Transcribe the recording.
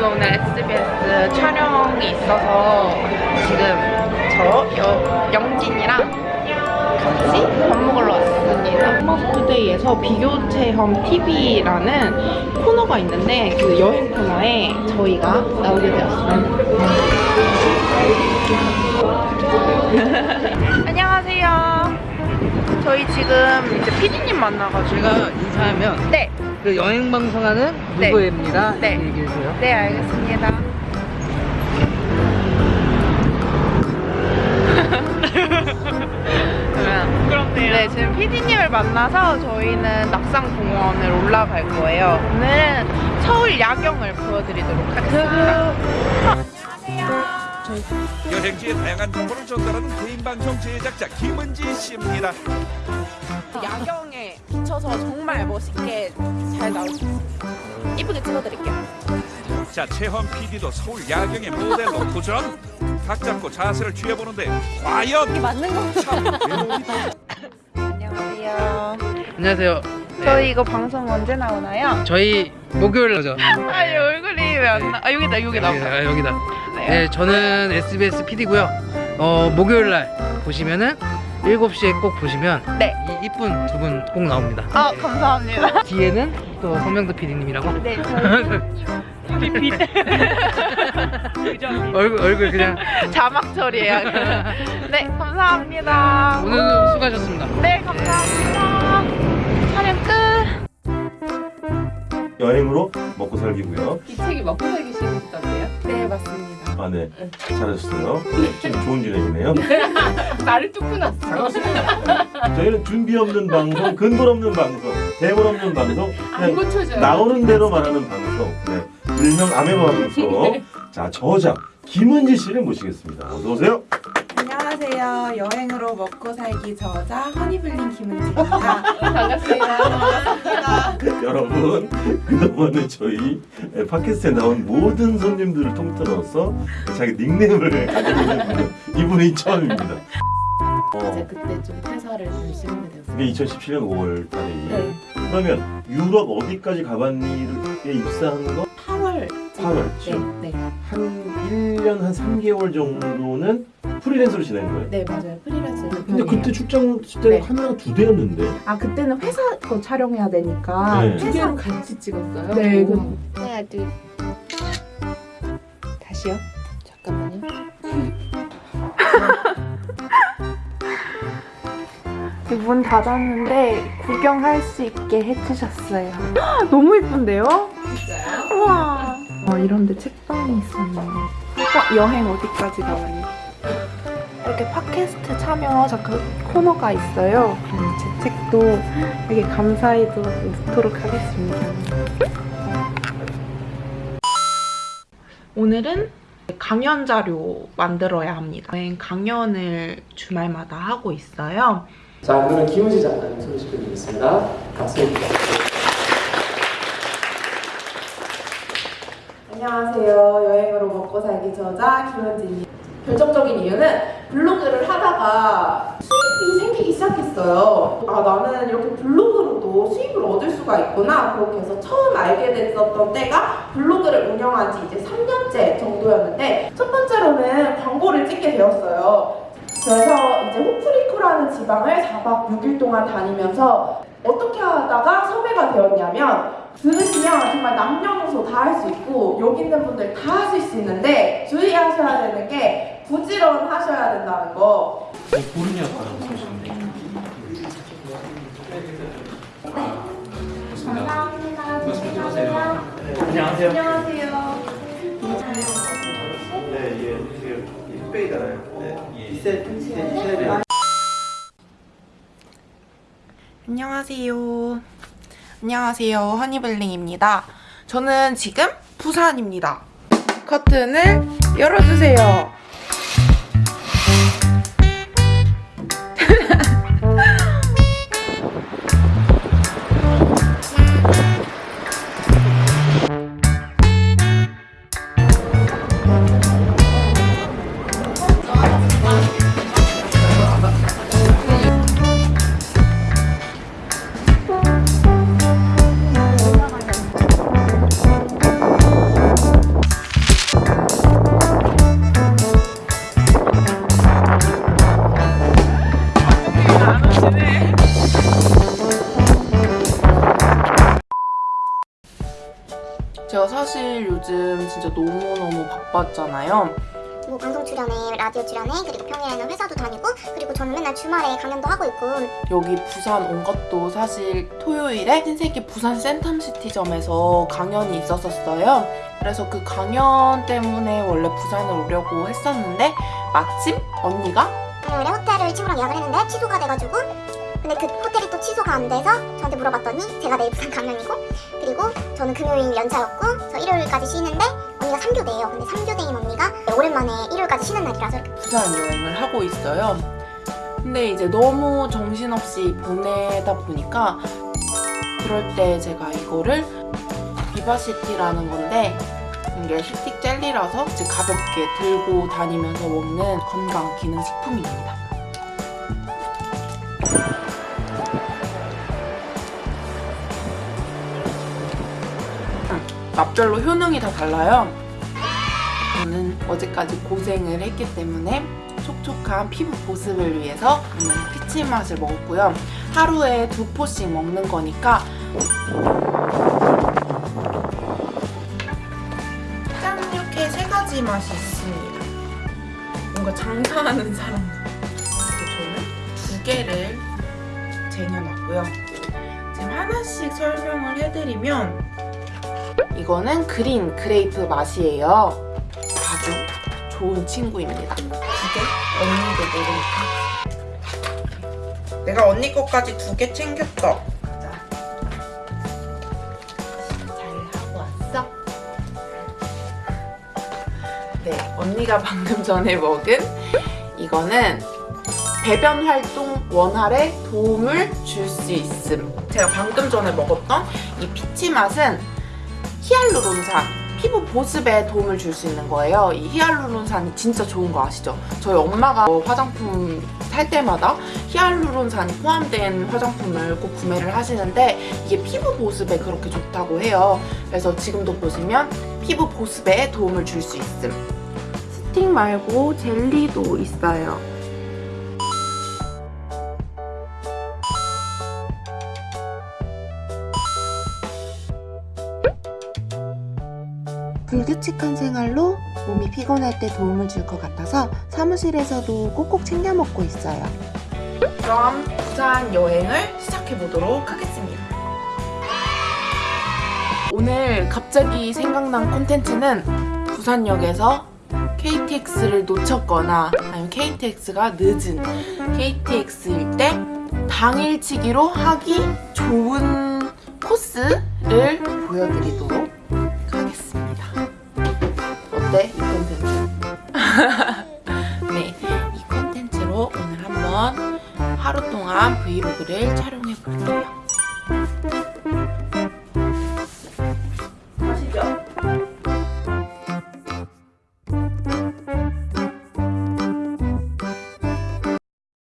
저는 오늘 SBS 촬영이 있어서 지금 저 여, 영진이랑 같이 밥 먹으러 왔습니다. 마스투데이에서 비교 체험 TV라는 코너가 있는데 그 여행 코너에 저희가 나오게 되었어요. 안녕하세요. 저희 지금 이제 피디님 만나가지고 제가 인사하면 네, 그 여행 방송하는 네. 누구입니다. 네. 얘기해 주세요. 네 알겠습니다. 네, 지금 PD님을 만나서 저희는 낙산공원을 올라갈 거예요. 오늘은 서울 야경을 보여드리도록 하겠습니다. 여행지의 다양한 정보를 전달하는 개인 방송 제작자 김은지 씨입니다. 야경 에 비춰서 정말 멋있게 잘 나올 수 있어요. 이쁘게 찍어드릴게요. 자, 채헌 PD도 서울 야경의 모델로 도전. 각 잡고 자세를 취해보는데 과연 맞는 거참 외로움이 안녕하세요. 안녕하세요. 저희 이거 방송 언제 나오나요? 저희 목요일 나죠. 아, 이 얼굴이 왜 안 나? 아, 여기다, 여기 나온다. 아, 여기다. 네, 저는 SBS PD고요. 어, 목요일 날 보시면은 7시에 꼭 보시면 네. 이 이쁜 두 분 꼭 나옵니다. 아, 감사합니다. 뒤에는 또 서명도 PD님이라고. 네, 저희 얼굴 얼굴 그냥 자막 처리해요. 네, 감사합니다. 오늘도 수고하셨습니다. 네, 감사합니다. 촬영 끝. 여행으로 먹고 살기고요. 이 책이 먹고 살기 시작했던데요? 네, 맞습니다. 아, 네. 잘하셨어요. 좀 좋은 진행이네요. 말을 뚝 끊었어. 저희는 준비 없는 방송, 근본 없는 방송, 대본 없는 방송, 안 그냥. 나오는 대로 말하는 방송. 네. 일명 아메바 방송. 자, 저자 김은지 씨를 모시겠습니다. 어서 오세요. 안녕하세요. 여행으로 먹고 살기 저자 허니블링 김은지입니다. 반갑습니다. 여러분, 그동안에 저희 팟캐스트에 나온 모든 손님들을 통틀어서 자기 닉네임을 가지고 있는 분은 이분이 처음입니다. 이제 어, 그때 좀 퇴사를 열심히 하게 되었어요. 그게 2017년 5월 달에 네. 그러면 유럽 어디까지 가봤니에 입사한 거 8월. 8월 지금 네, 네. 한 1년 한 3개월 정도는 프리랜서로 지낸 거예요. 네, 맞아요. 프리랜서에서. 근데 그때 출장 때는 네. 카메라가 두 대였는데 아 그때는 회사 거 촬영해야 되니까 네. 두 개로 같이 찍었어요. 네, 오. 하나, 둘. 다시요. 잠깐만요. 문 닫았는데 구경할 수 있게 해주셨어요. 너무 이쁜데요? 진짜요? 우와. 어, 이런데 책방이 있었네요. 어, 여행 어디까지 가봤니? 이렇게 팟캐스트 참여 잠깐 코너가 있어요. 그럼 제 책도 되게 감사히도 넣도록 하겠습니다. 오늘은 강연 자료 만들어야 합니다. 여행 강연을 주말마다 하고 있어요. 자, 오늘은 김은지 작가님 소개시켜드리겠습니다. 박수. 안녕하세요. 여행으로 먹고 살기 저자 김은지입니다. 결정적인 이유는 블로그를 하다가 수입이 생기기 시작했어요. 아, 나는 이렇게 블로그로도 수입을 얻을 수가 있구나. 그렇게 해서 처음 알게 됐었던 때가 블로그를 운영한 지 이제 3년째 정도였는데 첫 번째로는 광고를 찍게 되었어요. 그래서 이제 호프리코라는 지방을 4박 6일 동안 다니면서 어떻게 하다가 섭외가 되었냐면 들으시면 정말 남녀노소 다 할 수 있고 여기 있는 분들 다 하실 수 있는데 주의하셔야 되는 게 부지런 하셔야 된다는 거. 안녕하세요. 안녕하세요. 네, 예. 네. 안녕하세요 안녕하세요. 허니블링입니다. 저는 지금 부산입니다. 커튼을 열어주세요 사실 요즘 진짜 너무너무 바빴잖아요. 뭐 방송 출연에 라디오 출연에 그리고 평일에는 회사도 다니고 그리고 저는 맨날 주말에 강연도 하고 있고 여기 부산 온 것도 사실 토요일에 신세계 부산 센텀시티점에서 강연이 있었었어요. 그래서 그 강연 때문에 원래 부산을 오려고 했었는데 마침 언니가 금요일에 호텔을 친구랑 예약을 했는데 취소가 돼가지고 근데 그 호텔이 또 취소가 안 돼서 저한테 물어봤더니 제가 내일 부산 강연이고 그리고 저는 금요일 연차였고 저 일요일까지 쉬는데 언니가 3교대예요 근데 3교대인 언니가 오랜만에 일요일까지 쉬는 날이라서 부산 여행을 하고 있어요. 근데 이제 너무 정신없이 보내다 보니까 그럴 때 제가 이거를 비바시티라는 건데 이게 스틱 젤리라서 이제 가볍게 들고 다니면서 먹는 건강 기능 식품입니다. 음, 맛별로 효능이 다 달라요. 저는 어제까지 고생을 했기 때문에 촉촉한 피부 보습을 위해서 오늘 피치 맛을 먹었고요. 하루에 두 포씩 먹는 거니까 짠 이렇게 세 가지 맛이 있습니다. 뭔가 장사하는 사람 저는 두 개를 쟁여놨고요. 지금 하나씩 설명을 해드리면 이거는 green grape 맛이에요. 아주 좋은 친구입니다. 두 개 언니도 모르니까. 내가 언니 거까지 두 개 챙겼어. 자. 잘 하고 왔어? 네, 언니가 방금 전에 먹은 이거는 배변 활동 원활에 도움을 줄 수 있음. 제가 방금 전에 먹었던 이 피치 맛은 히알루론산 피부 보습에 도움을 줄 수 있는 거예요. 이 히알루론산이 진짜 좋은 거 아시죠? 저희 엄마가 뭐 화장품 살 때마다 히알루론산이 포함된 화장품을 꼭 구매를 하시는데 이게 피부 보습에 그렇게 좋다고 해요. 그래서 지금도 보시면 피부 보습에 도움을 줄 수 있음. 스틱 말고 젤리도 있어요. 규칙한 생활로 몸이 피곤할 때 도움을 줄 것 같아서 사무실에서도 꼭꼭 챙겨 먹고 있어요. 그럼 부산 여행을 시작해 보도록 하겠습니다. 오늘 갑자기 생각난 콘텐츠는 부산역에서 KTX를 놓쳤거나 아니면 KTX가 늦은 KTX일 때 당일치기로 하기 좋은 코스를 보여드리도록 네, 이 컨텐츠로 오늘 한번 하루 동안 브이로그를 촬영해 볼게요.